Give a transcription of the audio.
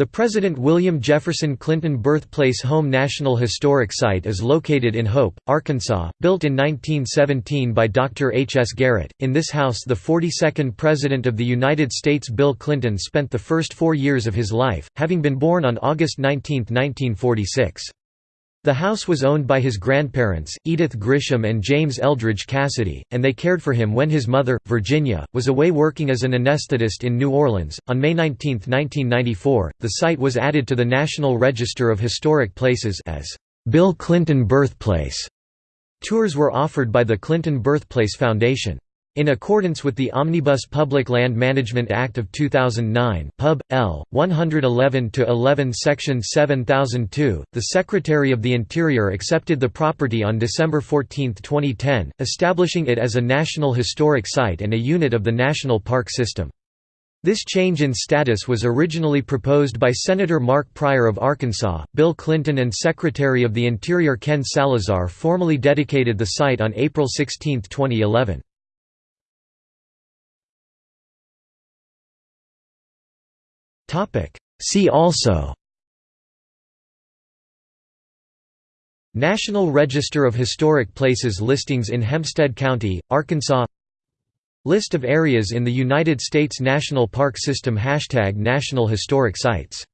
The President William Jefferson Clinton Birthplace Home National Historic Site is located in Hope, Arkansas, built in 1917 by Dr. H. S. Garrett. In this house, the 42nd President of the United States Bill Clinton spent the first four years of his life, having been born on August 19, 1946. The house was owned by his grandparents, Edith Grisham and James Eldridge Cassidy, and they cared for him when his mother, Virginia, was away working as an anesthetist in New Orleans. On May 19, 1994, the site was added to the National Register of Historic Places as Bill Clinton Birthplace. Tours were offered by the Clinton Birthplace Foundation. In accordance with the Omnibus Public Land Management Act of 2009 Pub. L. 111-11 Section 7002, the Secretary of the Interior accepted the property on December 14, 2010, establishing it as a National Historic Site and a unit of the National Park System. This change in status was originally proposed by Senator Mark Pryor of Arkansas. Bill Clinton and Secretary of the Interior Ken Salazar formally dedicated the site on April 16, 2011. See also National Register of Historic Places listings in Hempstead County, Arkansas List of areas in the United States National Park System Hashtag National Historic Sites